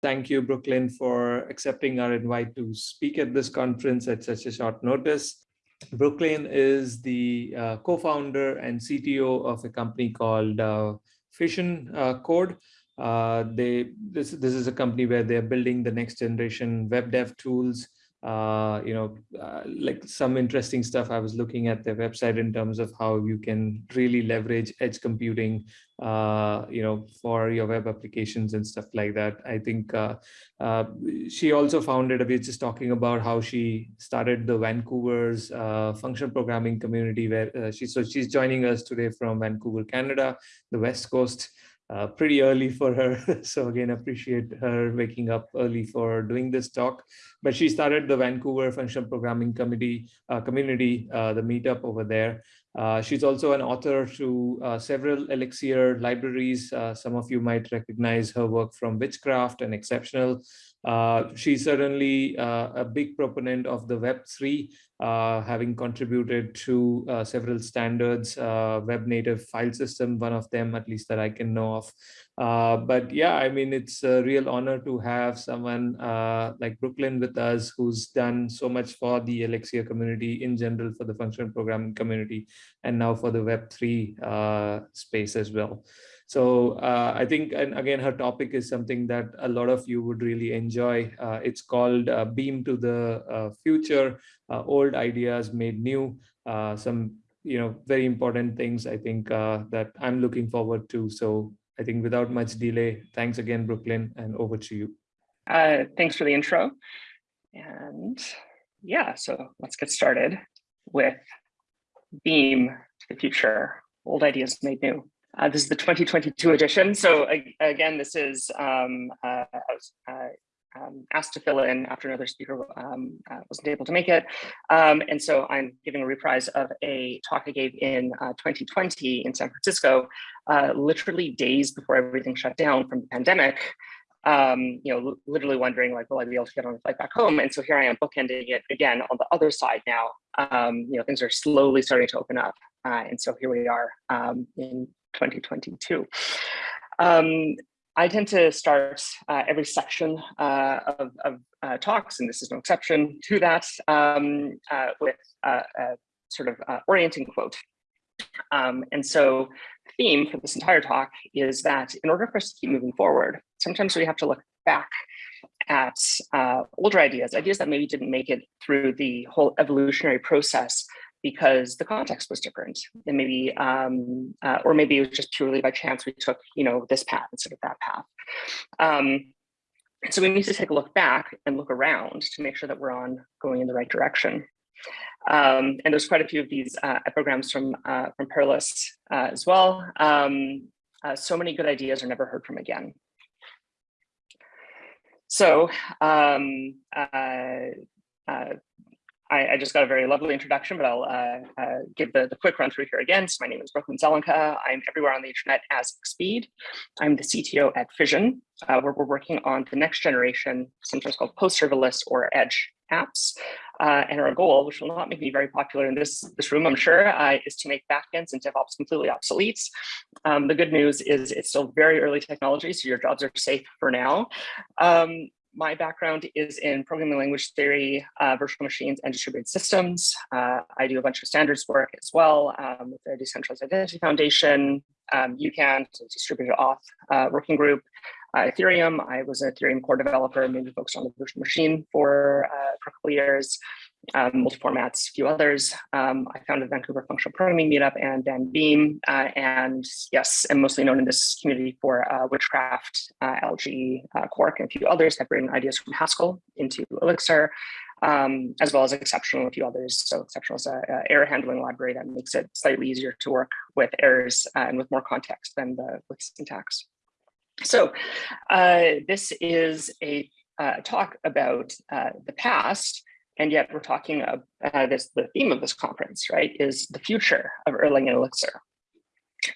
Thank you, Brooklyn, for accepting our invite to speak at this conference at such a short notice. Brooklyn is the uh, co-founder and CTO of a company called uh, Fission uh, Code. Uh, they this this is a company where they're building the next generation web dev tools uh, you know, uh, like some interesting stuff. I was looking at their website in terms of how you can really leverage edge computing, uh, you know, for your web applications and stuff like that. I think uh, uh, she also founded, we are just talking about how she started the Vancouver's uh, function programming community where she, so she's joining us today from Vancouver, Canada, the West Coast uh, pretty early for her. so again, appreciate her waking up early for doing this talk. But she started the Vancouver Functional Programming Committee uh, community, uh, the meetup over there. Uh, she's also an author to uh, several Elixir libraries. Uh, some of you might recognize her work from Witchcraft and Exceptional. She's certainly a big proponent of the Web3, uh, having contributed to uh, several standards, uh, web native file system, one of them at least that I can know of. Uh, but yeah, I mean, it's a real honor to have someone like Brooklyn with us who's done so much for the Elixir community in general, for the functional programming community, and now for the Web3 space as well. So uh, I think, and again, her topic is something that a lot of you would really enjoy. Uh, it's called uh, Beam to the uh, Future, uh, Old Ideas Made New. Uh, some, you know, very important things I think that I'm looking forward to. So I think without much delay, thanks again, Brooklyn, and over to you. thanks for the intro. And yeah, so let's get started with Beam the Future, Old Ideas Made New. Uh, this is the 2022 edition. So again, this is um, uh, uh, um, asked to fill in after another speaker um, uh, wasn't able to make it. Um, and so I'm giving a reprise of a talk I gave in 2020 uh, in San Francisco, uh, literally days before everything shut down from the pandemic. Um, you know, literally wondering like, will I be able to get on the flight back home? And so here I am bookending it again on the other side now. Um, you know, things are slowly starting to open up. and so here we are in 2022. Um, I tend to start uh, every section uh, of, of uh, talks, and this is no exception to that, um, uh, with a sort of uh, orienting quote. Um, and so theme for this entire talk is that in order for us to keep moving forward, sometimes we have to look back at uh, older ideas, ideas that maybe didn't make it through the whole evolutionary process because the context was different and maybe um, uh, or maybe it was just purely by chance we took you know this path instead of that path. Um, so we need to take a look back and look around to make sure that we're on going in the right direction. Um, and there's quite a few of these uh, programs from uh, from Perlis uh, as well. Um, uh, so many good ideas are never heard from again. So um, uh, uh, I, I, just got a very lovely introduction, but I'll uh, uh, give the, the quick run through here again. So my name is Brooklyn Zelenka. I'm everywhere on the internet as Speed. I'm the CTO at Fission, uh, where we're working on the next generation, sometimes called post-serverless or edge apps. Uh, and our goal, which will not make me very popular in this, this room, I'm sure, uh, is to make backends and DevOps completely obsolete. Um, the good news is it's still very early technology, so your jobs are safe for now. Um, my background is in programming language theory, uh, virtual machines, and distributed systems. Uh, I do a bunch of standards work as well um, with the Decentralized Identity Foundation, um, UCAN, distributed auth uh, working group, uh, Ethereum. I was an Ethereum core developer, mainly focused on the virtual machine for, uh, for a couple years um, multi-formats, a few others. Um, I founded Vancouver Functional Programming Meetup and then Beam, uh, and yes, I'm mostly known in this community for uh, Witchcraft, uh, uh, Quark, and a few others that bring ideas from Haskell into Elixir, um, as well as Exceptional and a few others. So Exceptional is an error handling library that makes it slightly easier to work with errors uh, and with more context than the with syntax. So uh, this is a talk about the past, and yet we're talking about uh, this, the theme of this conference, right, is the future of Erlang and Elixir.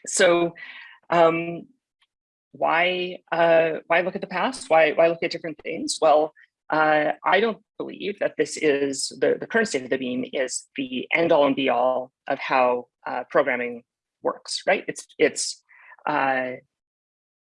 So um, why, uh, why look at the past? Why, why look at different things? Well, uh, I don't believe that this is, the, the current state of the beam is the end all and be all of how uh, programming works, right? It's, it's uh,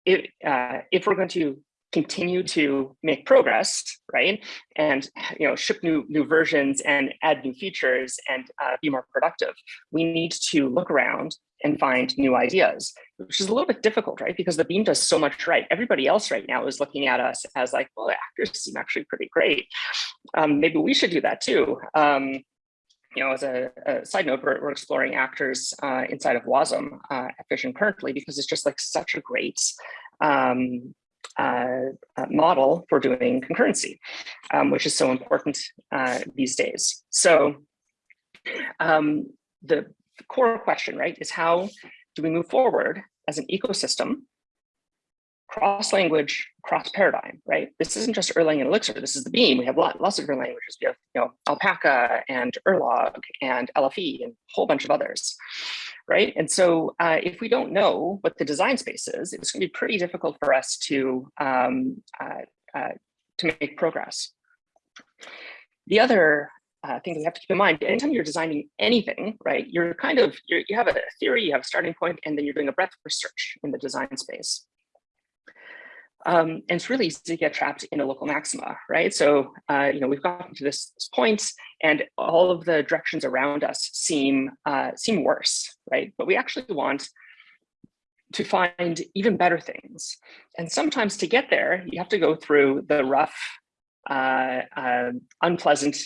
it, uh, if we're going to continue to make progress, right? And you know, ship new new versions and add new features and uh, be more productive. We need to look around and find new ideas, which is a little bit difficult, right? Because the beam does so much right. Everybody else right now is looking at us as like, well, the actors seem actually pretty great. Um, maybe we should do that too. Um, you know, as a, a side note, we're, we're exploring actors uh, inside of WASM uh, at Fission currently because it's just like such a great um, uh, uh, model for doing concurrency, um, which is so important uh, these days. So um, the core question, right, is how do we move forward as an ecosystem cross language, cross paradigm, right? This isn't just Erlang and Elixir. This is the Beam. We have lots of different languages. We have, you know, Alpaca and Erlog and LFE and a whole bunch of others, right? And so uh, if we don't know what the design space is, it's going to be pretty difficult for us to um, uh, uh, to make progress. The other uh, thing we have to keep in mind, anytime you're designing anything, right, you're kind of, you're, you have a theory, you have a starting point, and then you're doing a breadth of search in the design space. Um, and it's really easy to get trapped in a local maxima, right? So, uh, you know, we've gotten to this, this point and all of the directions around us seem, uh, seem worse, right? But we actually want to find even better things. And sometimes to get there, you have to go through the rough, uh, uh unpleasant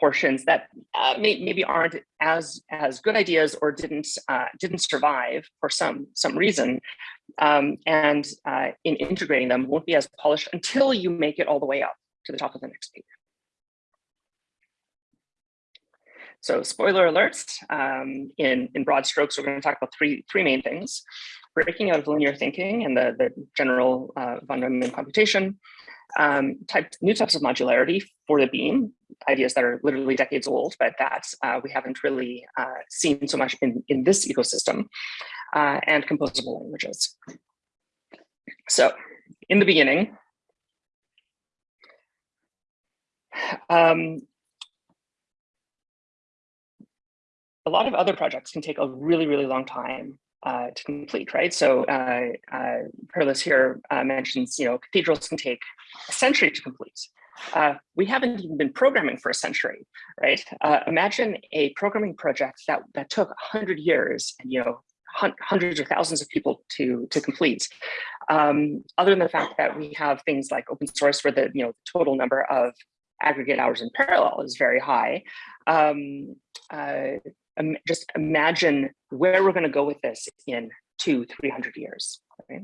portions that uh, may, maybe aren't as as good ideas or didn't uh, didn't survive for some some reason, um, and uh, in integrating them won't be as polished until you make it all the way up to the top of the next page. So spoiler alerts, um, in, in broad strokes, we're going to talk about three, three main things. Breaking out of linear thinking and the, the general uh, von Neumann computation, um, type, new types of modularity for the beam, ideas that are literally decades old, but that uh, we haven't really uh, seen so much in, in this ecosystem, uh, and composable languages. So in the beginning, um, a lot of other projects can take a really, really long time uh, to complete, right? So uh, uh, Perlis here uh, mentions, you know, cathedrals can take a century to complete. Uh, we haven't even been programming for a century, right? Uh, imagine a programming project that, that took 100 years and, you know, hundreds or thousands of people to, to complete. Um, other than the fact that we have things like open source where the, you know, the total number of aggregate hours in parallel is very high. Um, uh, just imagine where we're going to go with this in two, 300 years. Right?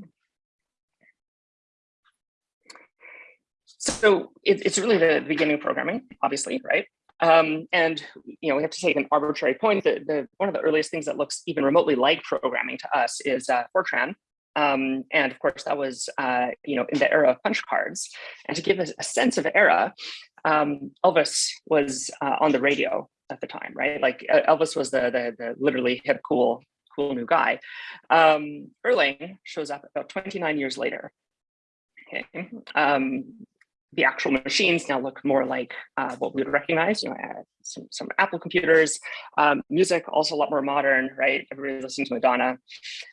So it, it's really the beginning of programming, obviously, right? Um, and you know we have to take an arbitrary point. The, the one of the earliest things that looks even remotely like programming to us is uh, Fortran, um, and of course that was uh, you know in the era of punch cards. And to give us a sense of era, um, Elvis was uh, on the radio at the time, right? Like Elvis was the, the, the literally hip, cool, cool new guy. Um, Erlang shows up about 29 years later. Okay. Um, the actual machines now look more like uh, what we would recognize, you know, uh, some, some Apple computers, um, music also a lot more modern, right? Everybody's listening to Madonna.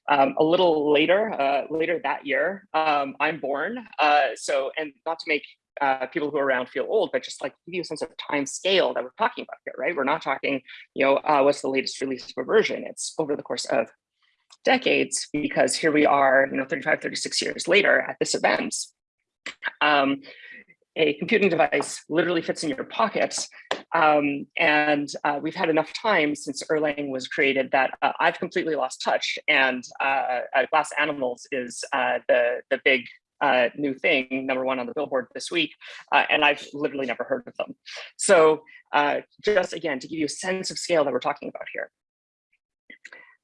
Um, a little later, uh, later that year, um, I'm born. Uh, so, and not to make uh, people who are around feel old, but just like give you a sense of time scale that we're talking about here, right? We're not talking, you know, uh, what's the latest release of a version? It's over the course of decades, because here we are, you know, 35, 36 years later at this event. Um, a computing device literally fits in your pocket. Um, and uh, we've had enough time since Erlang was created that uh, I've completely lost touch. And uh, uh Glass Animals is uh, the, the big uh, new thing, number one on the billboard this week, uh, and I've literally never heard of them. So uh, just again, to give you a sense of scale that we're talking about here.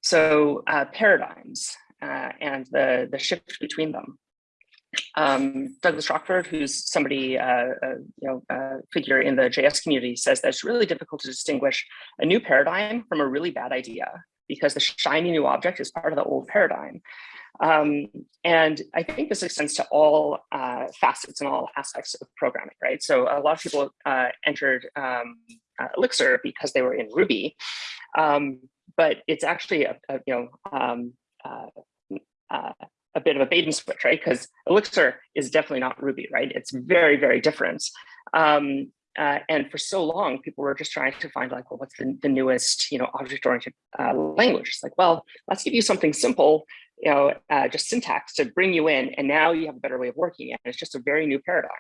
So uh, paradigms uh, and the, the shift between them. Um, Douglas Crockford, who's somebody, uh, you know, figure in the JS community says that it's really difficult to distinguish a new paradigm from a really bad idea because the shiny new object is part of the old paradigm. Um, and I think this extends to all uh, facets and all aspects of programming, right? So a lot of people uh, entered um, uh, Elixir because they were in Ruby, um, but it's actually a, a you know um, uh, uh, a bit of a bait and switch, right? Because Elixir is definitely not Ruby, right? It's very, very different. Um, uh, and for so long, people were just trying to find like, well, what's the, the newest, you know, object-oriented uh, language? It's like, well, let's give you something simple, you know, uh, just syntax to bring you in, and now you have a better way of working. And it's just a very new paradigm.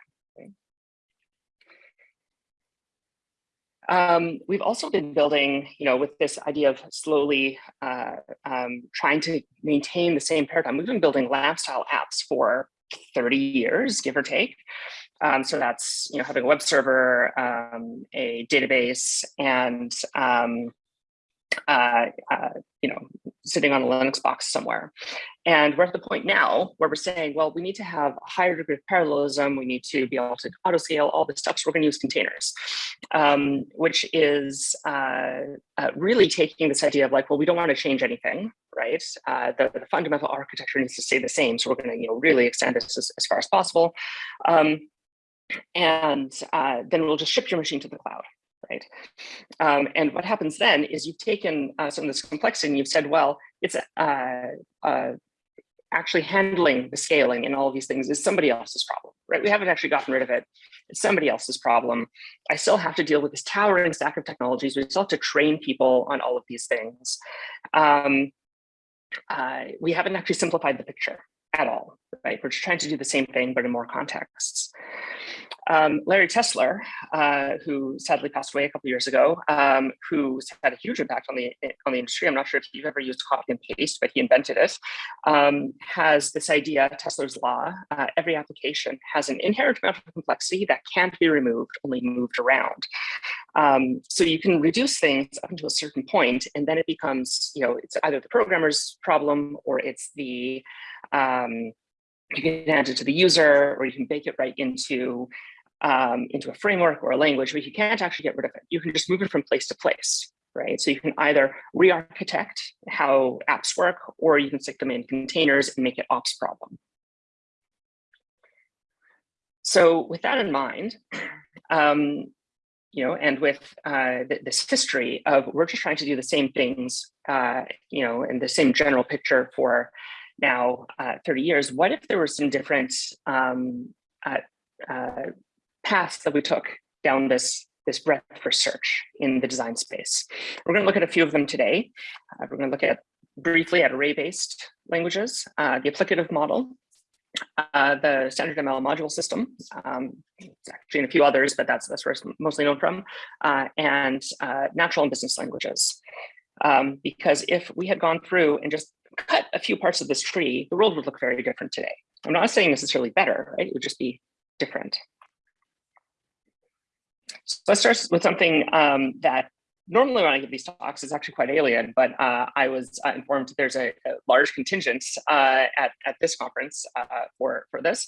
Um, we've also been building, you know, with this idea of slowly uh, um, trying to maintain the same paradigm. We've been building LAMP style apps for 30 years, give or take. Um, so that's, you know, having a web server, um, a database, and um, uh, uh, you know, sitting on a Linux box somewhere. And we're at the point now where we're saying, well, we need to have a higher degree of parallelism. We need to be able to auto scale all this stuff. So we're going to use containers, um, which is uh, uh, really taking this idea of like, well, we don't want to change anything, right? Uh, the, the, fundamental architecture needs to stay the same. So we're going to, you know, really extend this as, as far as possible. Um, and uh, then we'll just ship your machine to the cloud, right? Um, and what happens then is you've taken uh, some of this complexity and you've said, well, it's uh, uh, actually handling the scaling and all of these things is somebody else's problem, right? We haven't actually gotten rid of it. It's somebody else's problem. I still have to deal with this towering stack of technologies. We still have to train people on all of these things. Um, uh, we haven't actually simplified the picture at all, right? We're trying to do the same thing, but in more contexts. Um, Larry Tesler, uh, who sadly passed away a couple years ago, um, who's had a huge impact on the on the industry. I'm not sure if you've ever used copy and paste, but he invented it. Um, has this idea, Tesler's law: uh, every application has an inherent amount of complexity that can't be removed, only moved around. Um, so you can reduce things up until a certain point, and then it becomes, you know, it's either the programmer's problem or it's the um, you can hand it to the user or you can bake it right into um, into a framework or a language, but you can't actually get rid of it. You can just move it from place to place, right? So you can either re-architect how apps work, or you can stick them in containers and make it ops problem. So with that in mind, um, you know, and with uh, th this history of we're just trying to do the same things, uh, you know, in the same general picture for now uh, 30 years, what if there were some different um, uh, uh, paths that we took down this, this breadth for search in the design space? We're going to look at a few of them today. Uh, we're going to look at briefly at array-based languages, uh, the applicative model, uh, the standard ML module system, um, actually in a few others, but that's, that's where it's mostly known from, and natural and business languages. Um, because if we had gone through and just cut a few parts of this tree, the world would look very different today. I'm not saying necessarily better, right? It would just be different. So let's start with something um, that normally when I give these talks is actually quite alien, but uh, I was uh, informed there's a, a large contingent uh, at, at this conference uh, for, for this.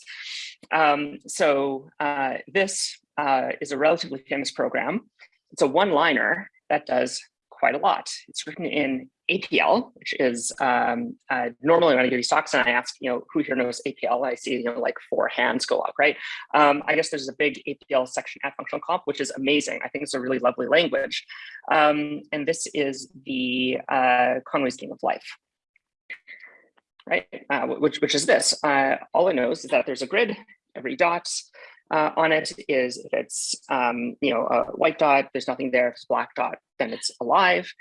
Um, so uh, this uh, is a relatively famous program. It's a one-liner that does quite a lot. It's written in APL, which is um, uh, normally when I give these talks and I ask, you know, who here knows APL, I see, you know, like four hands go up, right? Um, I guess there's a big APL section at Functional Conf, which is amazing. I think it's a really lovely language. Um, and this is the uh, Conway's Game of Life, right? Uh, which, which is this. Uh, all it knows is that there's a grid, every dot, uh, on it is if it's um, you know a white dot, there's nothing there. If it's black dot, then it's alive.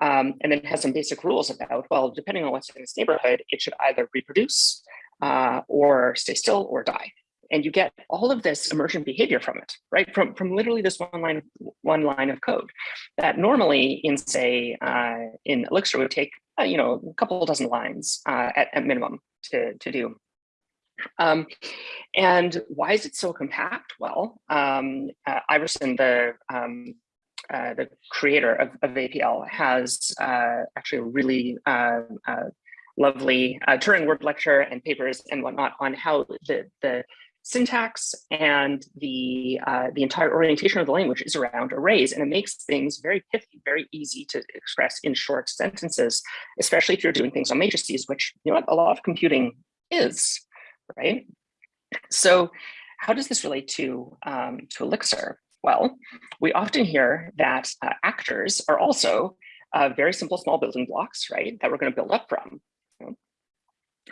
Um, and then it has some basic rules about, well, depending on what's in this neighborhood, it should either reproduce uh, or stay still or die. And you get all of this emergent behavior from it, right? From, from literally this one line, one line of code that normally in say, uh, in Elixir would take, uh, you know, a couple dozen lines uh, at, at minimum to, to do. Um, and why is it so compact? Well, um, uh, Iverson, the um, uh, the creator of, of APL, has uh, actually a really uh, uh, lovely uh, Turing Award lecture and papers and whatnot on how the the syntax and the the entire orientation of the language is around arrays, and it makes things very pithy, very easy to express in short sentences, especially if you're doing things on matrices, which you know a lot of computing is right? So how does this relate to, um, to Elixir? Well, we often hear that uh, actors are also uh, very simple small building blocks, right, that we're going to build up from.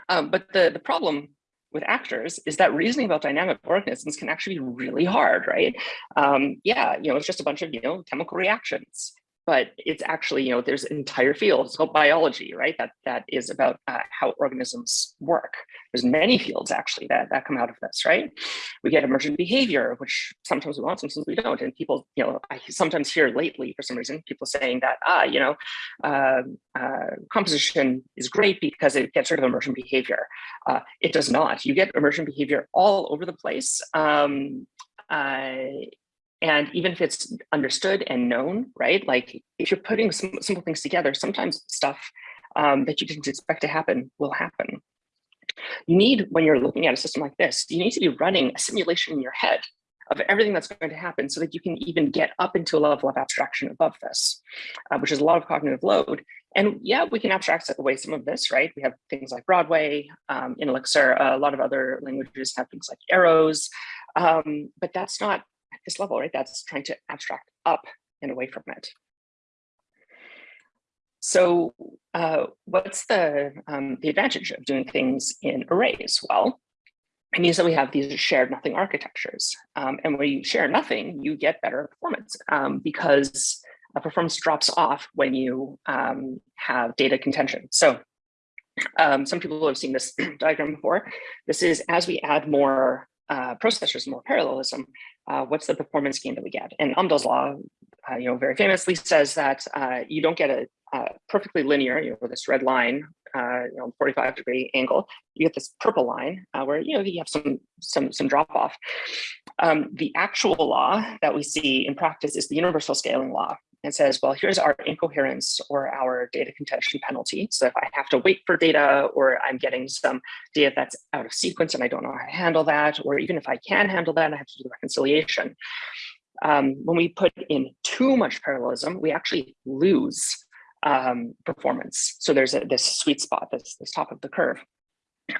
Um, but the, the problem with actors is that reasoning about dynamic organisms can actually be really hard, right? Um, yeah, you know, it's just a bunch of, you know, chemical reactions but it's actually, you know, there's entire fields called biology, right? That that is about uh, how organisms work. There's many fields actually that, that come out of this, right? We get emergent behavior, which sometimes we want, sometimes we don't. And people, you know, I sometimes hear lately for some reason, people saying that, ah, you know, uh, uh, composition is great because it gets rid of emergent behavior. Uh, it does not. You get emergent behavior all over the place. Um, and even if it's understood and known, right? Like if you're putting some simple things together, sometimes stuff um, that you didn't expect to happen will happen. You need, when you're looking at a system like this, you need to be running a simulation in your head of everything that's going to happen so that you can even get up into a level of abstraction above this, uh, which is a lot of cognitive load. And yeah, we can abstract away some of this, right? We have things like Broadway, um, in Elixir, a lot of other languages have things like arrows, um, but that's not this level, right? That's trying to abstract up and away from it. So uh, what's the, um, the advantage of doing things in arrays? Well, it means that we have these shared nothing architectures. Um, and when you share nothing, you get better performance um, because performance drops off when you um, have data contention. So um, some people have seen this diagram before. This is as we add more uh, processors, more parallelism, uh, what's the performance gain that we get? And Amdahl's law, uh, you know, very famously says that uh, you don't get a, a, perfectly linear, you know, this red line, uh, you know, 45 degree angle. You get this purple line uh, where you know you have some some some drop off. Um, the actual law that we see in practice is the universal scaling law, and says, well, here's our incoherence or our data contention penalty. So if I have to wait for data or I'm getting some data that's out of sequence and I don't know how to handle that, or even if I can handle that, I have to do the reconciliation. Um, when we put in too much parallelism, we actually lose um, performance. So there's a, this sweet spot, this, this top of the curve.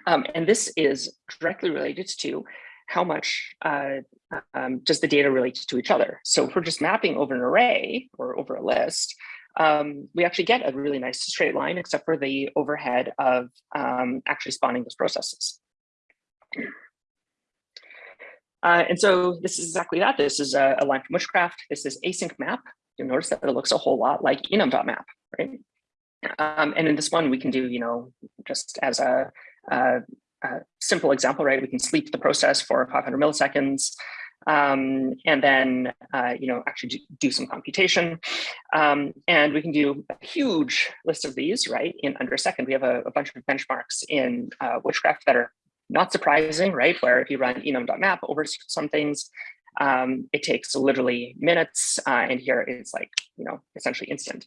Um, and this is directly related to how much uh, um, does the data relate to each other? So if we're just mapping over an array or over a list, um, we actually get a really nice straight line, except for the overhead of um, actually spawning those processes. Uh, and so this is exactly that. This is a, a, line from Witchcraft. This is async map. You'll notice that it looks a whole lot like enum.map, right? Um, and in this one, we can do, you know, just as a, a simple example, right? We can sleep the process for 500 milliseconds um, and then, uh, you know, actually do, do some computation. Um, and we can do a huge list of these, right, in under a second. We have a, a bunch of benchmarks in uh, Witchcraft that are not surprising, right? Where if you run enum.map over some things, um, it takes literally minutes, uh, and here it's like, you know, essentially instant.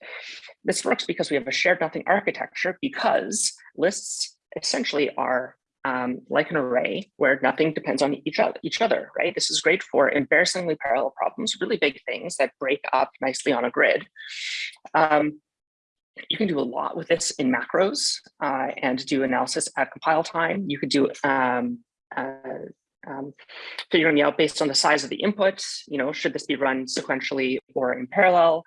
This works because we have a shared nothing architecture because lists essentially are um, like an array where nothing depends on each other, each other, right? This is great for embarrassingly parallel problems, really big things that break up nicely on a grid. Um, you can do a lot with this in macros uh, and do analysis at compile time. You could do um, uh, um, figuring out based on the size of the input, you know, should this be run sequentially or in parallel?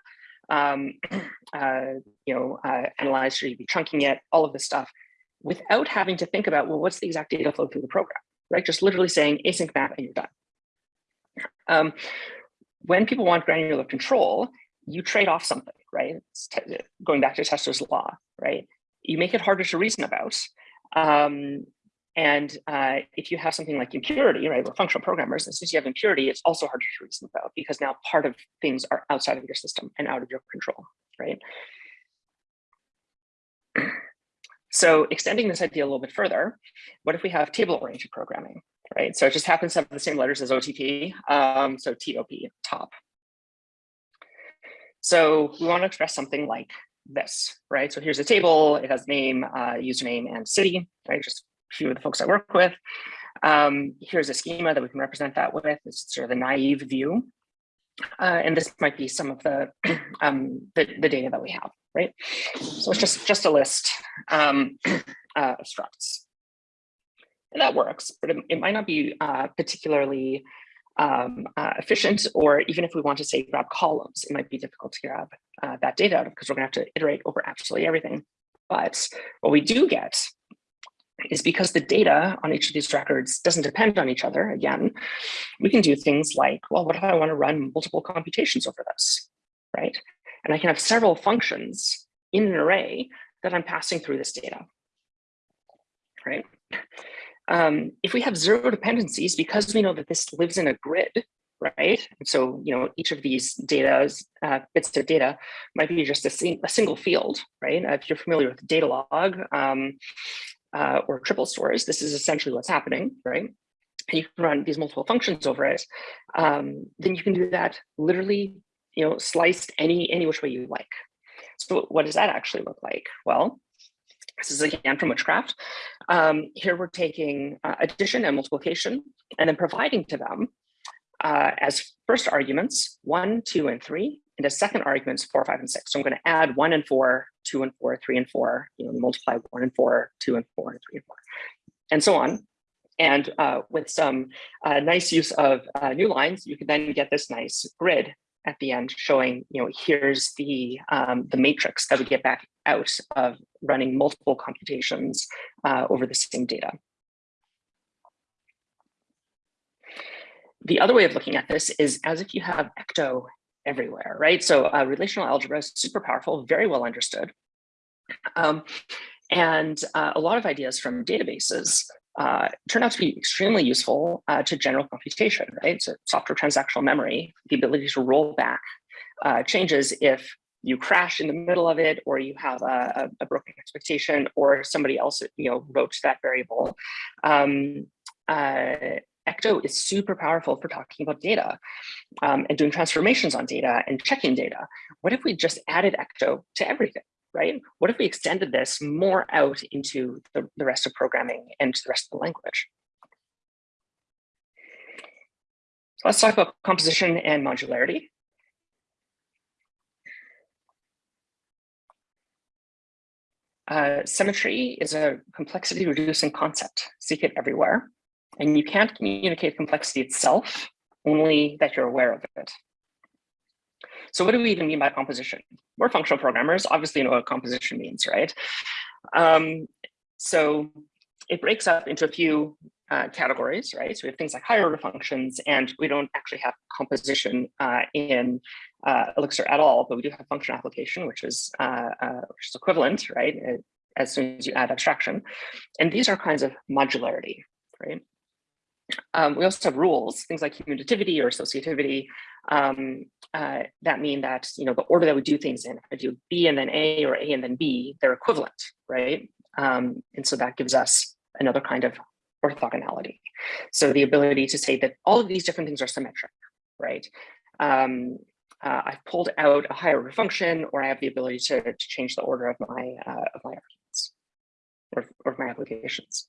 Um, uh, you know, uh, analyze, should you be chunking it, all of this stuff without having to think about, well, what's the exact data flow through the program, right? Just literally saying async map and you're done. Um, when people want granular control, you trade off something, right? going back to Tesler's law, right? You make it harder to reason about. Um, and uh, if you have something like impurity, right, we're functional programmers, and since you have impurity, it's also harder to reason about because now part of things are outside of your system and out of your control, right? So extending this idea a little bit further, what if we have table-oriented programming, right? So it just happens to have the same letters as OTP, um, so TOP, top. So we want to express something like this, right? So here's a table, it has name, uh, username, and city, right? Just a few of the folks I work with. Um, here's a schema that we can represent that with. Is sort of the naive view. Uh, and this might be some of the, um, the, the data that we have right? So it's just, just a list um, uh, of structs. And that works, but it, it might not be uh, particularly um, uh, efficient, or even if we want to say grab columns, it might be difficult to grab uh, that data out of because we're gonna have to iterate over absolutely everything. But what we do get is because the data on each of these records doesn't depend on each other, again, we can do things like, well, what if I want to run multiple computations over this, right? And I can have several functions in an array that I'm passing through this data, right? Um, if we have zero dependencies, because we know that this lives in a grid, right? And so, you know, each of these data, uh, bits of data might be just a, sing a single field, right? Uh, if you're familiar with Datalog um, uh, or triple stores, this is essentially what's happening, right? And you can run these multiple functions over it. Um, then you can do that literally, you know, sliced any, any which way you like. So what does that actually look like? Well, this is again from Witchcraft. Um, here we're taking uh, addition and multiplication and then providing to them uh, as first arguments, one, two, and three, and as second arguments, four, five, and six. So I'm going to add one and four, two and four, three and four, you know, multiply one and four, two and four, and three and four, and so on. And uh, with some uh, nice use of uh, new lines, you can then get this nice grid at the end showing, you know, here's the, um, the matrix that we get back out of running multiple computations uh, over the same data. The other way of looking at this is as if you have ecto everywhere, right? So uh, relational algebra is super powerful, very well understood. Um, and uh, a lot of ideas from databases uh, turn out to be extremely useful uh, to general computation, right? So software transactional memory, the ability to roll back uh, changes if you crash in the middle of it, or you have a, a broken expectation, or somebody else you know wrote that variable. Um, uh, Ecto is super powerful for talking about data um, and doing transformations on data and checking data. What if we just added Ecto to everything, right? What if we extended this more out into the, the rest of programming and the rest of the language? So let's talk about composition and modularity. Uh, symmetry is a complexity reducing concept. Seek it everywhere. And you can't communicate complexity itself, only that you're aware of it. So what do we even mean by composition? We're functional programmers, obviously know what composition means, right? Um, so it breaks up into a few uh, categories, right? So we have things like higher order functions, and we don't actually have composition uh, in uh, Elixir at all, but we do have function application, which is uh, uh, which is equivalent, right? As soon as you add abstraction, and these are kinds of modularity, right? Um, we also have rules, things like commutativity or associativity, um, uh, that mean that, you know, the order that we do things in, if I do B and then A or A and then B, they're equivalent, right? Um, and so that gives us another kind of orthogonality. So the ability to say that all of these different things are symmetric, right? Um, uh, I've pulled out a higher function, or I have the ability to, to change the order of my uh, of my arguments or, or my applications.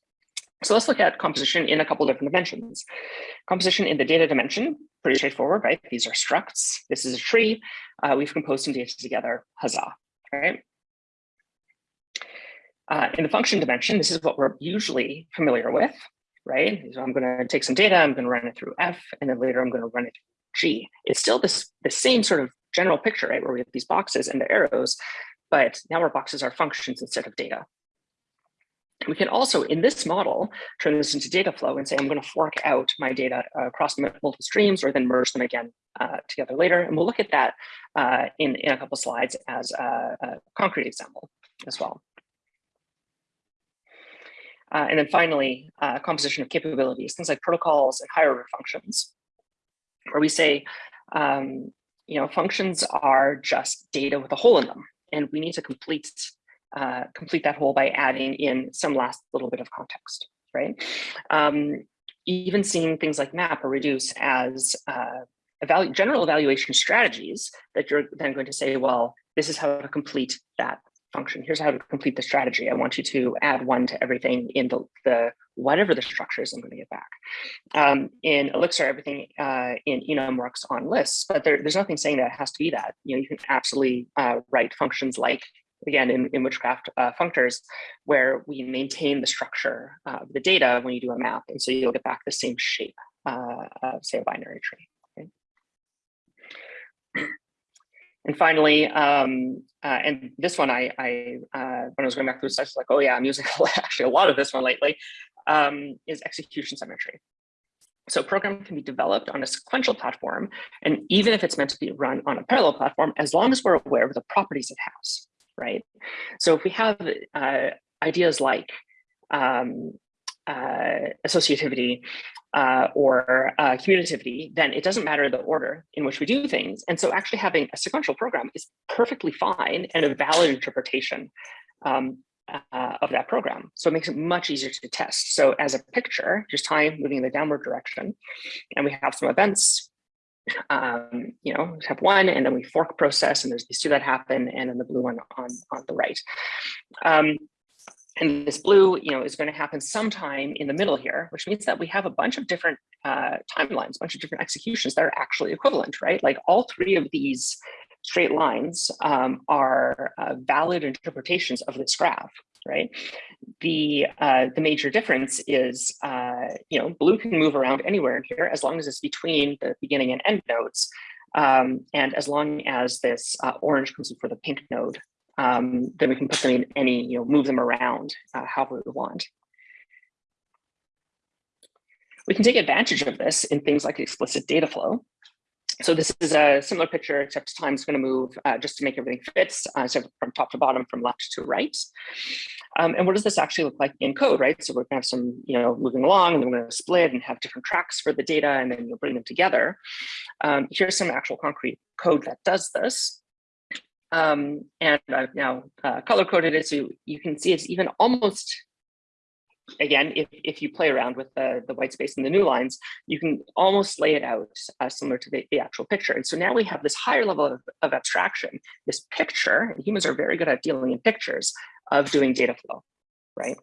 So let's look at composition in a couple different dimensions. Composition in the data dimension, pretty straightforward, right? These are structs. This is a tree. Uh, we've composed some data together, huzzah, right? Uh, in the function dimension, this is what we're usually familiar with, right? So I'm going to take some data, I'm going to run it through F, and then later I'm going to run it through G. It's still this the same sort of general picture, right? Where we have these boxes and the arrows, but now our boxes are functions instead of data. We can also, in this model, turn this into data flow and say, I'm going to fork out my data uh, across multiple streams or then merge them again uh, together later. And we'll look at that uh, in, in a couple slides as a, a concrete example as well. Uh, and then finally, uh, composition of capabilities, things like protocols and higher order functions, where we say, um, you know, functions are just data with a hole in them, and we need to complete uh, complete that whole by adding in some last little bit of context, right? Um, even seeing things like map or reduce as uh, evalu general evaluation strategies that you're then going to say, well, this is how to complete that function. Here's how to complete the strategy. I want you to add one to everything in the, the whatever the structure is I'm going to get back. Um, in Elixir, everything uh, in enum works on lists, but there, there's nothing saying that it has to be that. You know, you can absolutely uh, write functions like again, in, in witchcraft uh, functors, where we maintain the structure of the data when you do a map. And so you'll get back the same shape uh, of, say, a binary tree. And finally, um, uh, and this one, I, I uh, when I was going back through the slides, like, oh yeah, I'm using actually a lot of this one lately, um, is execution symmetry. So a program can be developed on a sequential platform, and even if it's meant to be run on a parallel platform, as long as we're aware of the properties it has, right? So if we have uh, ideas like um, uh, associativity uh, or uh, commutativity, then it doesn't matter the order in which we do things. And so actually having a sequential program is perfectly fine and a valid interpretation um, uh, of that program. So it makes it much easier to test. So as a picture, just time moving in the downward direction, and we have some events, um, you know, we have one, and then we fork process, and there's these two that happen, and then the blue one on, on the right. Um, and this blue, you know, is going to happen sometime in the middle here, which means that we have a bunch of different uh, timelines, a bunch of different executions that are actually equivalent, right? Like all three of these straight lines um, are uh, valid interpretations of this graph, right? The uh, the major difference is, uh, you know, blue can move around anywhere in here as long as it's between the beginning and end nodes, um, and as long as this uh, orange comes before the pink node um, then we can put them in any, you know, move them around uh, however we want. We can take advantage of this in things like explicit data flow. So this is a similar picture, except time is going to move uh, just to make everything fit. Uh, so from top to bottom, from left to right. Um, and what does this actually look like in code, right? So we're going to have some, you know, moving along, and then we're going to split and have different tracks for the data, and then you'll bring them together. Um, here's some actual concrete code that does this. Um, and I've now uh, color coded it so you can see it's even almost, again, if, if you play around with the, the white space and the new lines, you can almost lay it out uh, similar to the, the actual picture. And so now we have this higher level of, of abstraction, this picture, and humans are very good at dealing in pictures of doing data flow, right?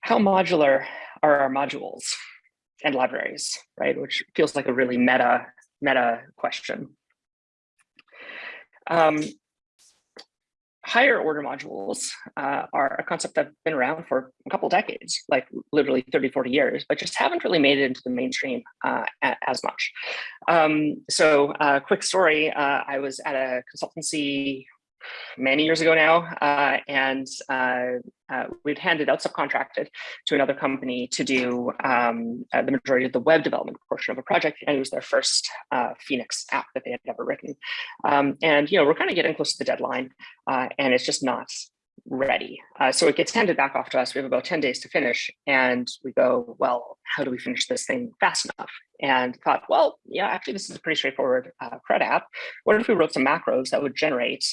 How modular are our modules and libraries, right? Which feels like a really meta meta question. Um, higher order modules uh, are a concept that's been around for a couple decades, like literally 30, 40 years, but just haven't really made it into the mainstream uh, as much. Um, so uh, quick story, uh, I was at a consultancy many years ago now, uh, and uh, uh, we'd handed out subcontracted to another company to do um, uh, the majority of the web development portion of a project, and it was their first uh, Phoenix app that they had ever written. Um, and you know, we're kind of getting close to the deadline, uh, and it's just not ready. so it gets handed back off to us. We have about 10 days to finish, and we go, well, how do we finish this thing fast enough? And thought, well, yeah, actually, this is a pretty straightforward CRUD app. What if we wrote some macros that would generate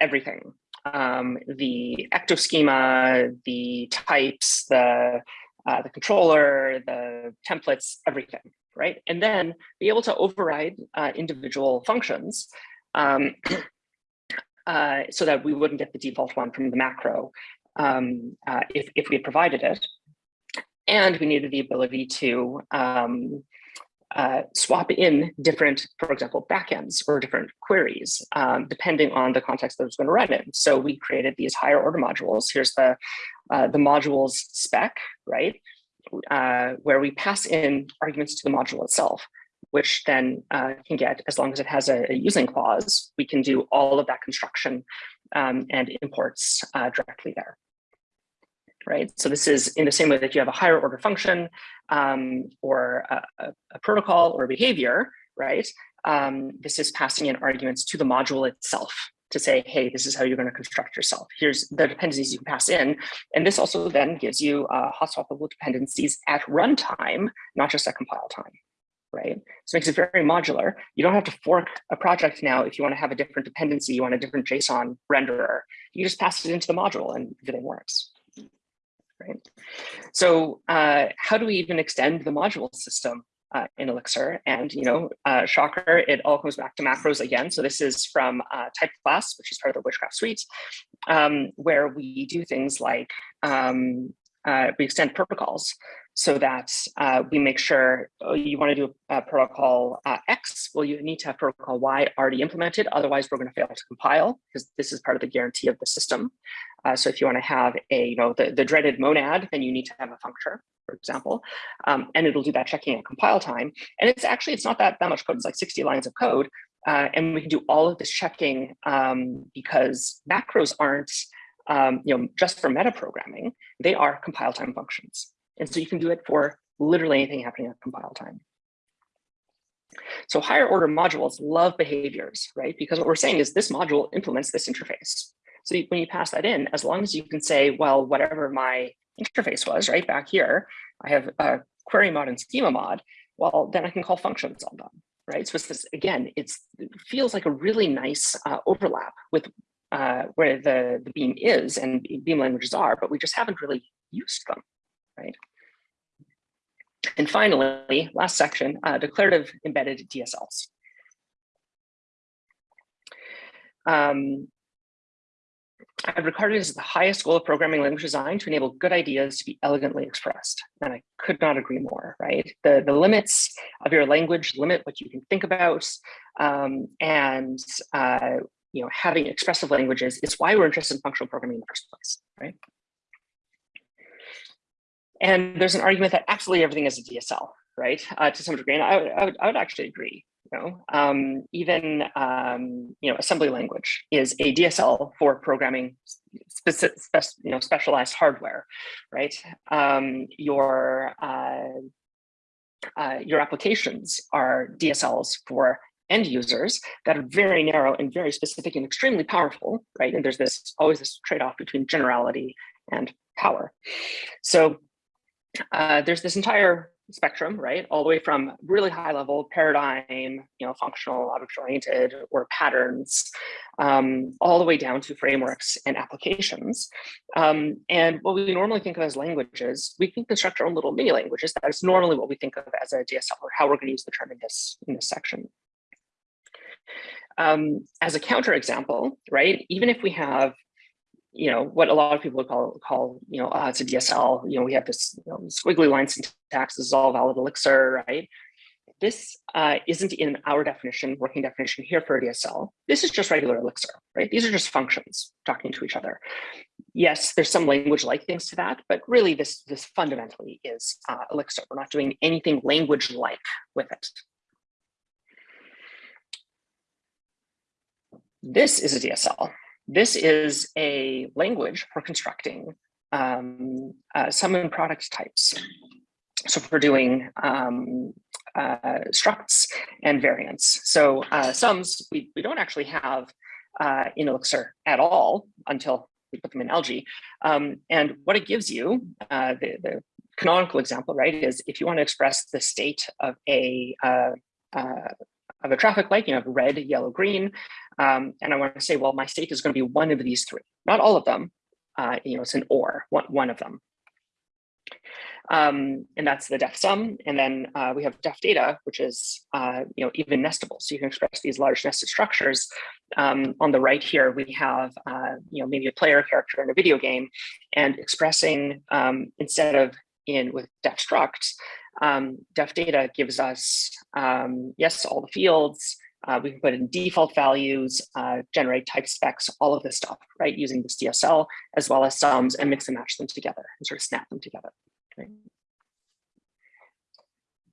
everything. Um, the ectoschema, the types, the, uh, the controller, the templates, everything, right? And then be able to override uh, individual functions um, uh, so that we wouldn't get the default one from the macro um, uh, if, if we had provided it. And we needed the ability to um, uh, swap in different, for example, backends or different queries, um, depending on the context that it's going to run in. So we created these higher order modules. Here's the, uh, the modules spec, right? Uh, where we pass in arguments to the module itself, which then uh, can get, as long as it has a, a, using clause, we can do all of that construction um, and imports uh, directly there right? So this is in the same way that you have a higher order function um, or a, a, protocol or a behavior, right? Um, this is passing in arguments to the module itself to say, hey, this is how you're going to construct yourself. Here's the dependencies you can pass in. And this also then gives you uh, hot swappable dependencies at runtime, not just at compile time, right? So it makes it very modular. You don't have to fork a project now if you want to have a different dependency, you want a different JSON renderer. You just pass it into the module and everything works right? So uh, how do we even extend the module system uh, in Elixir? And, you know, uh, shocker, it all comes back to macros again. So this is from uh, type class, which is part of the Witchcraft suite, um, where we do things like um, uh, we extend protocols so that uh, we make sure oh, you want to do a, protocol uh, X, well, you need to have protocol Y already implemented. Otherwise, we're going to fail to compile because this is part of the guarantee of the system. Uh, so if you want to have a, you know, the, the dreaded monad, then you need to have a functor. for example, um, and it'll do that checking at compile time. And it's actually, it's not that, that much code, it's like 60 lines of code. Uh, and we can do all of this checking um, because macros aren't, um, you know, just for metaprogramming, they are compile time functions. And so you can do it for literally anything happening at compile time. So higher order modules love behaviors, right? Because what we're saying is this module implements this interface. So when you pass that in, as long as you can say, well, whatever my interface was, right back here, I have a query mod and schema mod, well, then I can call functions on them, right? So it's this, again, it's, it feels like a really nice uh, overlap with uh, where the, the Beam is and Beam languages are, but we just haven't really used them, right? And finally, last section, uh, declarative embedded DSLs. Um, I've regarded as the highest goal of programming language design to enable good ideas to be elegantly expressed. And I could not agree more, right? The, the limits of your language limit what you can think about. Um, and uh, you know, having expressive languages is why we're interested in functional programming in the first place, right? And there's an argument that absolutely everything is a DSL, right? Uh, to some degree, and I, I, would, I would actually agree. You know, um, even um, you know, assembly language is a DSL for programming specific, you know, specialized hardware, right? Um, your uh, uh, your applications are DSLs for end users that are very narrow and very specific and extremely powerful, right? And there's this always this trade-off between generality and power. So uh, there's this entire spectrum, right? All the way from really high level paradigm, you know, functional, object oriented, or patterns, um, all the way down to frameworks and applications. Um, and what we normally think of as languages, we can construct our own little mini languages. That is normally what we think of as a DSL or how we're going to use the term in this, in this section. Um, as a counterexample, right, even if we have you know, what a lot of people would call, call you know, uh, it's a DSL, you know, we have this you know, squiggly line syntax, this is all valid elixir, right? This uh, isn't in our definition, working definition here for a DSL. This is just regular elixir, right? These are just functions talking to each other. Yes, there's some language-like things to that, but really this, this fundamentally is uh, elixir. We're not doing anything language-like with it. This is a DSL. This is a language for constructing um, uh, sum product types. So for doing um, uh, structs and variants. So uh, sums we, we don't actually have uh, in Elixir at all until we put them in algae. Um, and what it gives you, uh, the, the canonical example, right, is if you want to express the state of a uh, uh, of a traffic light, you have red, yellow, green, um, and I want to say, well, my state is going to be one of these three, not all of them. Uh, you know, it's an or, one, one of them. Um, and that's the def sum. And then uh, we have def data, which is, uh, you know, even nestable. So you can express these large nested structures. Um, on the right here, we have, uh, you know, maybe a player character in a video game and expressing um, instead of in with def structs, um, def data gives us, um, yes, all the fields, uh, we can put in default values, uh, generate type specs, all of this stuff, right, using this DSL, as well as sums and mix and match them together and sort of snap them together. Okay.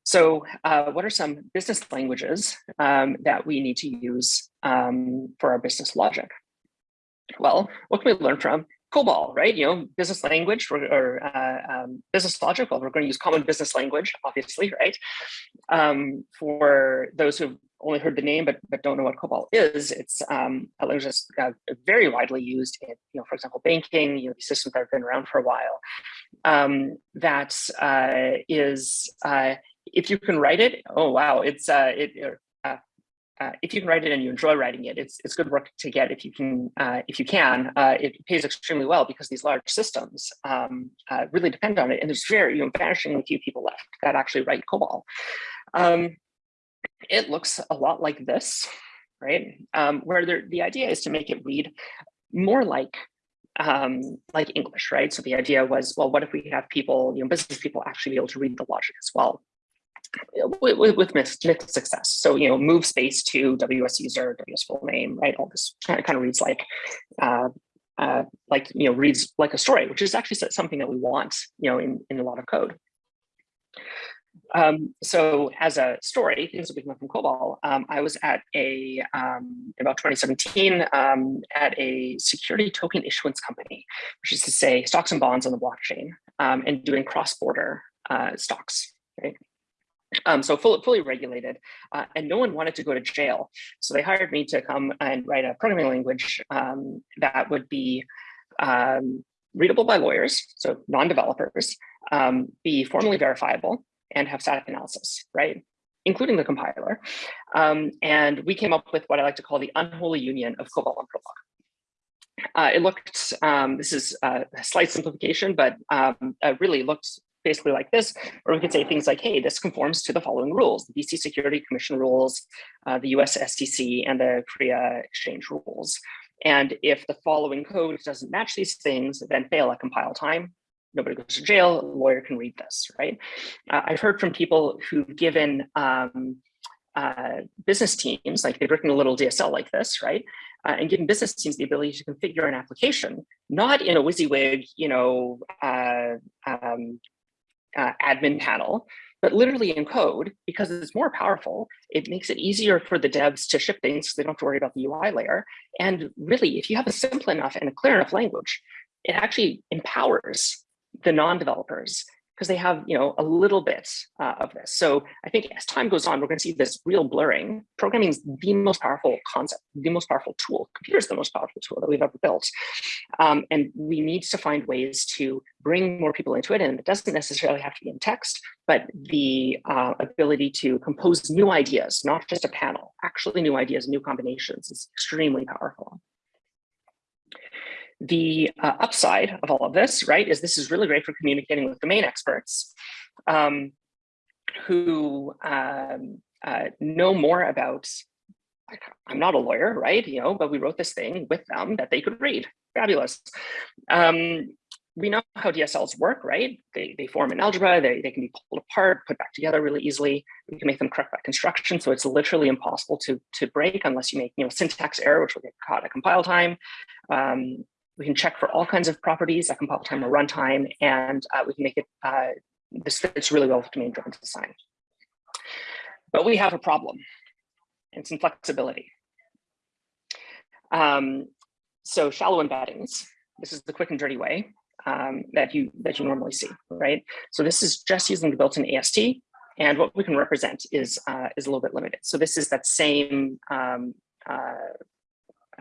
So uh, what are some business languages um, that we need to use um, for our business logic? Well, what can we learn from COBOL, right? You know, business language or, uh, um, business logic. Well, we're going to use common business language, obviously, right? Um, for those who've only heard the name but, but don't know what COBOL is, it's um, a language that's uh, very widely used in, you know, for example, banking, you know, these systems that have been around for a while. Um, that uh, is, uh, if you can write it, oh wow, it's uh, it. Uh, if you can write it and you enjoy writing it, it's it's good work to get if you can uh, if you can. Uh, it pays extremely well because these large systems um, uh, really depend on it, and there's very you know vanishingly few people left that actually write COBOL. Um, it looks a lot like this, right? Um, where there, the idea is to make it read more like um, like English, right? So the idea was, well, what if we have people, you know, business people actually be able to read the logic as well? With, with, mixed, mixed success. So, you know, move space to WS user, WS full name, right? All this kind of, kind of reads like, uh, uh, like, you know, reads like a story, which is actually something that we want, you know, in, in a lot of code. Um, so as a story, things that we come from COBOL, um, I was at a, um, about 2017, um, at a security token issuance company, which is to say stocks and bonds on the blockchain um, and doing cross-border uh, stocks, right? Um, so fully, fully regulated, uh, and no one wanted to go to jail. So they hired me to come and write a programming language that would be readable by lawyers, so non-developers, be formally verifiable, and have static analysis, right? Including the compiler. Um, and we came up with what I like to call the unholy union of COBOL and Prolog. Uh, it looked, um, this is a slight simplification, but um, really looked basically like this, or we could say things like, hey, this conforms to the following rules, the BC Security Commission rules, uh, the US SEC, and the Korea Exchange rules. And if the following code doesn't match these things, then fail at compile time, nobody goes to jail, a lawyer can read this, right? Uh, I've heard from people who've given um, uh, business teams, like they've written a little DSL like this, right? Uh, and given business teams the ability to configure an application, not in a WYSIWYG, you know, uh, um, uh, admin panel, but literally in code, because it's more powerful, it makes it easier for the devs to ship things so they don't have to worry about the UI layer. And really, if you have a simple enough and a clear enough language, it actually empowers the non-developers because they have you know a little bit uh, of this. So I think as time goes on, we're going to see this real blurring. Programming is the most powerful concept, the most powerful tool. Computer is the most powerful tool that we've ever built, um, and we need to find ways to bring more people into it. And it doesn't necessarily have to be in text, but the uh, ability to compose new ideas, not just a panel, actually new ideas, new combinations, is extremely powerful. The uh, upside of all of this, right, is this is really great for communicating with domain experts um, who um, uh, know more about, I'm not a lawyer, right, you know, but we wrote this thing with them that they could read. Fabulous. Um, we know how DSLs work, right? They, they form in algebra, they, they can be pulled apart, put back together really easily. We can make them correct by construction. So it's literally impossible to, to break unless you make you know, syntax error, which will get caught at compile time. Um, we can check for all kinds of properties at compile time or runtime, and uh, we can make it, uh, this fits really well with domain-driven design. But we have a problem, and some flexibility. Um, so shallow embeddings, this is the quick and dirty way um, that you that you normally see, right? So this is just using the built-in AST, and what we can represent is uh, is a little bit limited. So this is that same um, uh,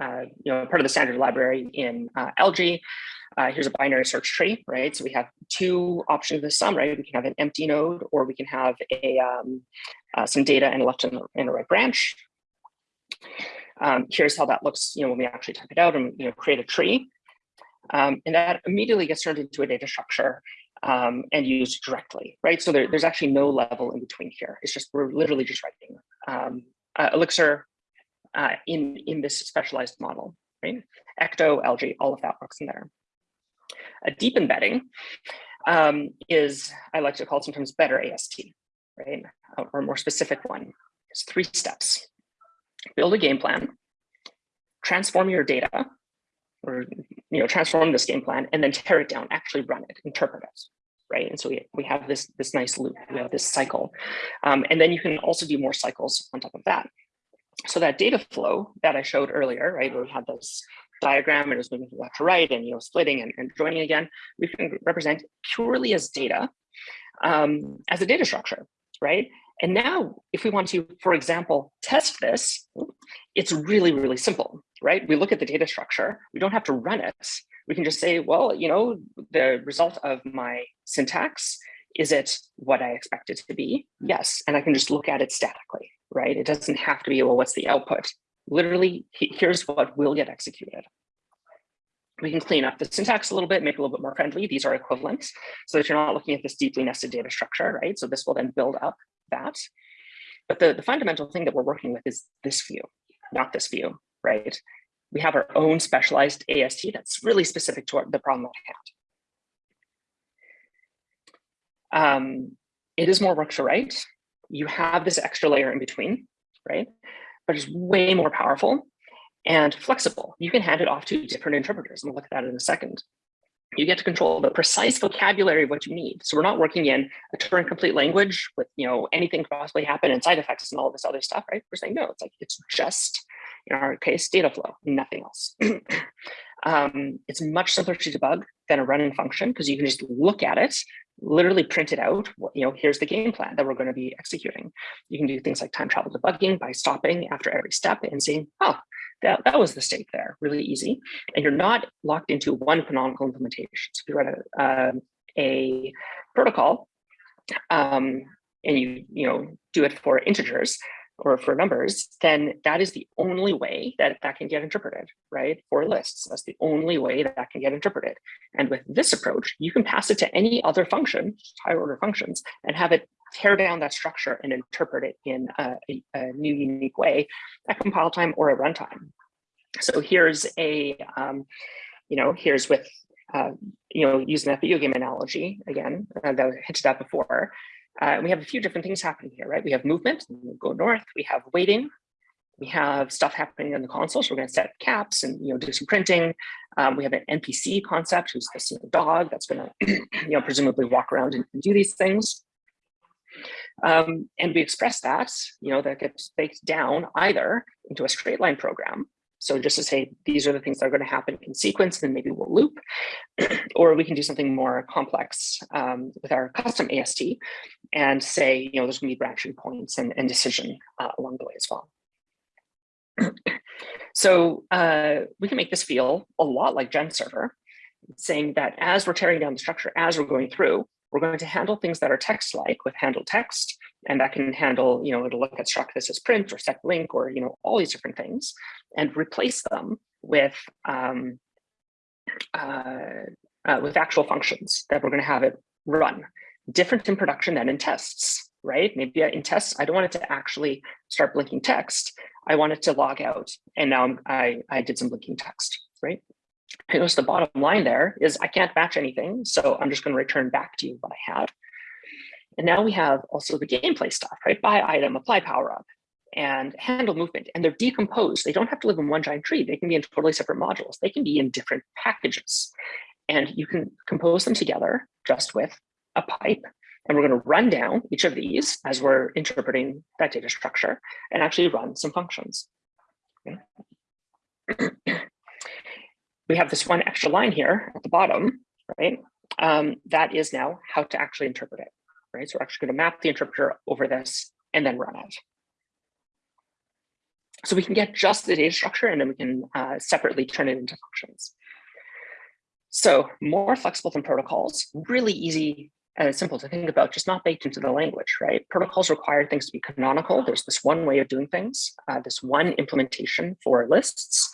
uh, you know, part of the standard library in uh, Algae. Uh, here's a binary search tree, right? So we have two options of the sum, right? We can have an empty node, or we can have a um, uh, some data and a left and, a right branch. Um, here's how that looks, you know, when we actually type it out and you know create a tree, um, and that immediately gets turned into a data structure um, and used directly, right? So there, there's actually no level in between here. It's just we're literally just writing. Um, uh, Elixir uh, in, in this specialized model, right? Ecto, algae, all of that works in there. A deep embedding um, is, I like to call it sometimes better AST, right? Or a more specific one. It's three steps. Build a game plan, transform your data, or you know, transform this game plan, and then tear it down, actually run it, interpret it, right? And so we, we have this, this nice loop, we have this cycle. Um, and then you can also do more cycles on top of that so that data flow that I showed earlier, right, where we had this diagram and it was moving from left to right and you know splitting and, and joining again, we can represent purely as data, um, as a data structure, right? And now if we want to, for example, test this, it's really, really simple, right? We look at the data structure, we don't have to run it. We can just say, well, you know, the result of my syntax, is it what I expect it to be? Yes, and I can just look at it statically, right? It doesn't have to be, well, what's the output? Literally, here's what will get executed. We can clean up the syntax a little bit, make it a little bit more friendly. These are equivalents so that you're not looking at this deeply nested data structure, right? So this will then build up that. But the, the fundamental thing that we're working with is this view, not this view, right? We have our own specialized AST that's really specific to our, the problem at hand. Um, it is more work to write you have this extra layer in between, right? But it's way more powerful and flexible. You can hand it off to different interpreters, and we'll look at that in a second. you get to control the precise vocabulary of what you need. So we're not working in a Turing complete language with, you know, anything possibly happen and side effects and all this other stuff, right? We're saying, no, it's like, it's just, in our case, data flow, nothing else. um, it's much simpler to debug than a running function because you can just look at it, literally print it out. You know, here's the game plan that we're going to be executing. You can do things like time travel debugging by stopping after every step and seeing, oh, that, that was the state there, really easy. And you're not locked into one canonical implementation. So if you write a, uh, a protocol um, and you, you know, do it for integers or for numbers, then that is the only way that that can get interpreted, right? For lists, that's the only way that that can get interpreted. And with this approach, you can pass it to any other function, higher order functions, and have it tear down that structure and interpret it in a, a, a new unique way at compile time or at runtime. So here's a, um, you know, here's with, uh, you know, using that video game analogy again, uh, that I hinted at before. Uh, we have a few different things happening here, right? We have movement, we go north, we have waiting, we have stuff happening in the console. So we're going to set caps and you know do some printing. Um, we have an NPC concept who's this you know, dog that's going to you know presumably walk around and, and do these things. Um, and we express that, you know, that gets baked down either into a straight line program. So just to say, these are the things that are going to happen in sequence, then maybe we'll loop, or we can do something more complex um, with our custom AST and say, you know, there's going to be branching points and, and decision uh, along the way as well. so uh, we can make this feel a lot like Gen server, saying that as we're tearing down the structure, as we're going through, we're going to handle things that are text-like with handle text, and that can handle, you know, it'll look at struct this as print or set link or, you know, all these different things, and replace them with um, uh, uh, with actual functions that we're going to have it run. Different in production than in tests, right? Maybe in tests, I don't want it to actually start blinking text. I want it to log out, and now I'm, I I did some blinking text, right? And the bottom line there is I can't match anything, so I'm just going to return back to you what I have. And now we have also the gameplay stuff, right? Buy item, apply power up, and handle movement. And they're decomposed. They don't have to live in one giant tree. They can be in totally separate modules. They can be in different packages. And you can compose them together just with a pipe. And we're going to run down each of these as we're interpreting that data structure and actually run some functions. Okay. we have this one extra line here at the bottom, right? Um, that is now how to actually interpret it, right? So we're actually going to map the interpreter over this and then run it. So we can get just the data structure and then we can uh, separately turn it into functions. So more flexible than protocols, really easy and simple to think about, just not baked into the language, right? Protocols require things to be canonical. There's this one way of doing things, uh, this one implementation for lists.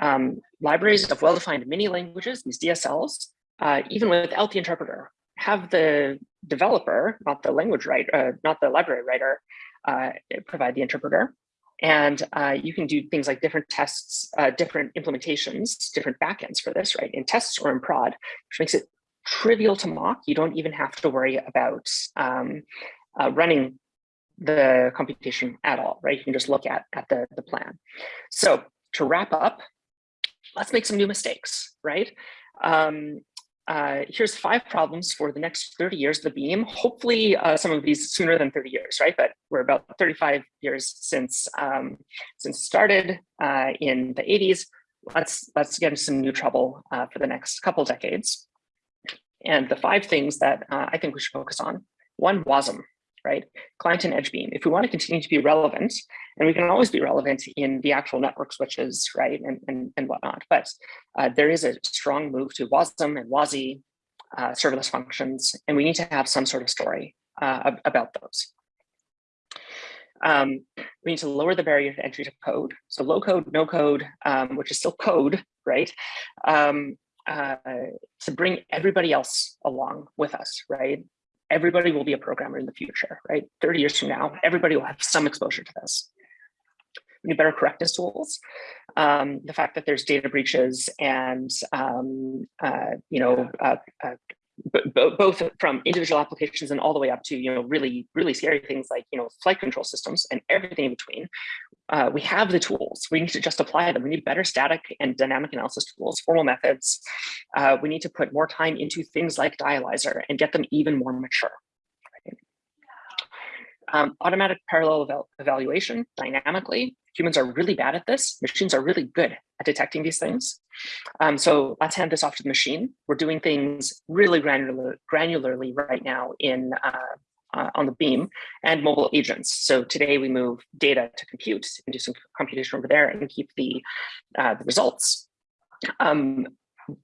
Um, libraries of well-defined mini languages, these DSLs, uh, even without the interpreter, have the developer, not the language writer, uh, not the library writer, uh, provide the interpreter. And uh, you can do things like different tests, uh, different implementations, different backends for this, right? In tests or in prod, which makes it trivial to mock. You don't even have to worry about um, uh, running the computation at all, right? You can just look at, at the, the plan. So to wrap up, let's make some new mistakes, right? Um, uh, here's five problems for the next 30 years of the beam. Hopefully uh, some of these sooner than 30 years, right? But we're about 35 years since um, since started uh, in the 80s. Let's let's get into some new trouble uh, for the next couple decades. And the five things that uh, I think we should focus on, one, WASM, right? Client and edge beam. If we want to continue to be relevant, and we can always be relevant in the actual network switches, right, and, and, and whatnot, but uh, there is a strong move to WASM and WASI, uh, serverless functions, and we need to have some sort of story uh, about those. Um, we need to lower the barrier to entry to code. So low code, no code, um, which is still code, right? Um, uh, to bring everybody else along with us, right? Everybody will be a programmer in the future, right? 30 years from now, everybody will have some exposure to this. Need better correctness tools. Um, the fact that there's data breaches and, um, uh, you know, uh, uh both from individual applications and all the way up to you know really really scary things like you know flight control systems and everything in between uh, we have the tools. We need to just apply them. We need better static and dynamic analysis tools formal methods. Uh, we need to put more time into things like dialyzer and get them even more mature um, automatic parallel eval evaluation dynamically humans are really bad at this machines are really good at detecting these things. Um, so let's hand this off to the machine. We're doing things really granular, granularly right now in uh, uh, on the beam and mobile agents. So today we move data to compute and do some computation over there and keep the, uh, the results. Um,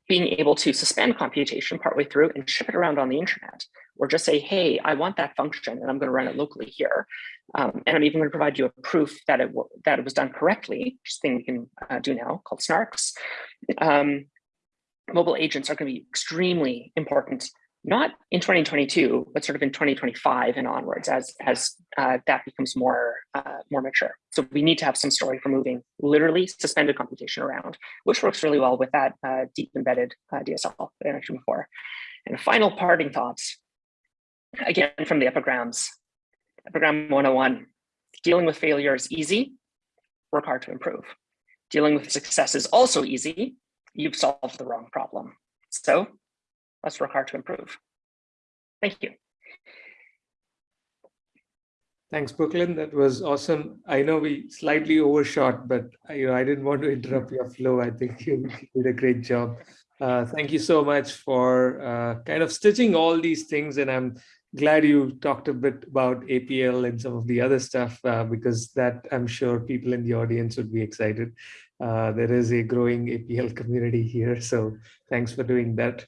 being able to suspend computation partway through and ship it around on the internet, or just say, hey, I want that function and I'm going to run it locally here. Um, and I'm even going to provide you a proof that it, that it was done correctly, which is thing we can uh, do now called snarks. Um, mobile agents are going to be extremely important, not in 2022, but sort of in 2025 and onwards as, as uh, that becomes more, uh, more mature. So we need to have some story for moving literally suspended computation around, which works really well with that uh, deep embedded uh, DSL that I mentioned before. And final parting thoughts, again, from the epigrams, Epigram 101, dealing with failure is easy, work hard to improve. Dealing with success is also easy, you've solved the wrong problem. So let's work hard to improve. Thank you. Thanks, Brooklyn. That was awesome. I know we slightly overshot, but you know I didn't want to interrupt your flow. I think you did a great job. Uh, thank you so much for uh, kind of stitching all these things, and I'm glad you talked a bit about APL and some of the other stuff uh, because that I'm sure people in the audience would be excited. Uh, there is a growing APL community here, so thanks for doing that.